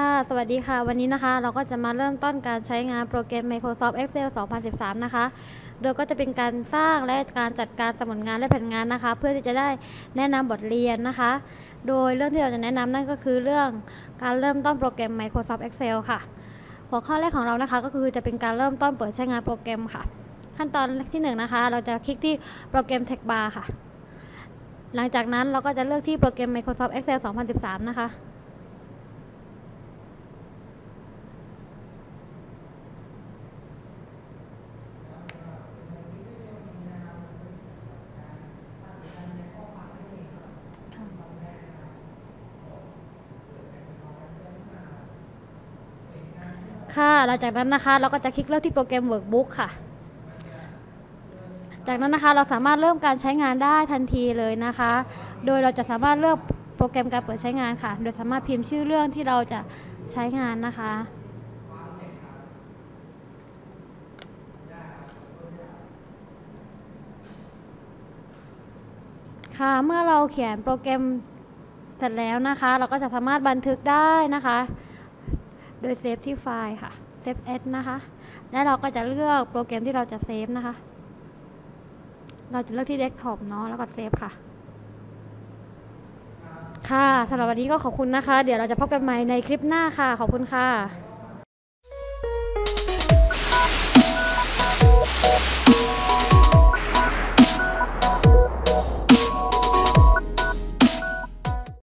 ค่ะ สวัสดีค่ะ วันนี้นะคะ เราก็จะมาเริ่มต้นการใช้งานโปรแกรม Microsoft Excel 2013 นะคะ โดยก็จะเป็นการสร้างและการจัดการสมุดงานและแผนงานนะคะ เพื่อที่จะได้แนะนำบทเรียนนะคะ โดยเรื่องที่เราจะแนะนำนั่นก็คือเรื่องการเริ่มต้นโปรแกรม Microsoft Excel ค่ะ หัวข้อแรกของเรานะคะ ก็คือจะเป็นการเริ่มต้นเปิดใช้งานโปรแกรมค่ะ ขั้นตอนที่หนึ่งนะคะ เราจะคลิกที่โปรแกรม Text Bar ค่ะ หลังจากนั้นเราก็จะเลือกที่โปรแกรม Microsoft Excel 2013 นะคะ ค่ะ หลังจากนั้นนะคะ เราก็จะคลิกเลือกที่โปรแกรม Workbook ค่ะ จากนั้นนะคะเราสามารถเริ่มการใช้งานได้ทันทีเลยนะคะ โดยเราจะสามารถเลือกโปรแกรมการเปิดใช้งานค่ะ โดยสามารถพิมพ์ชื่อเรื่องที่เราจะใช้งานนะคะค่ะเมื่อเราเขียนโปรแกรมเสร็จแล้วนะคะ เราก็จะสามารถบันทึกได้นะคะ โดย save ที่ไฟล์ค่ะ Save As นะคะ แล้วเราก็จะเลือกโปรแกรมที่เราจะ save นะคะ เราจะเลือกที่เดสก์ท็อปเนาะแล้วก็เซฟค่ะ ค่ะสำหรับวันนี้ก็ขอบคุณนะคะ เดี๋ยวเราจะพบกันใหม่ในคลิปหน้าค่ะ ขอบคุณค่ะ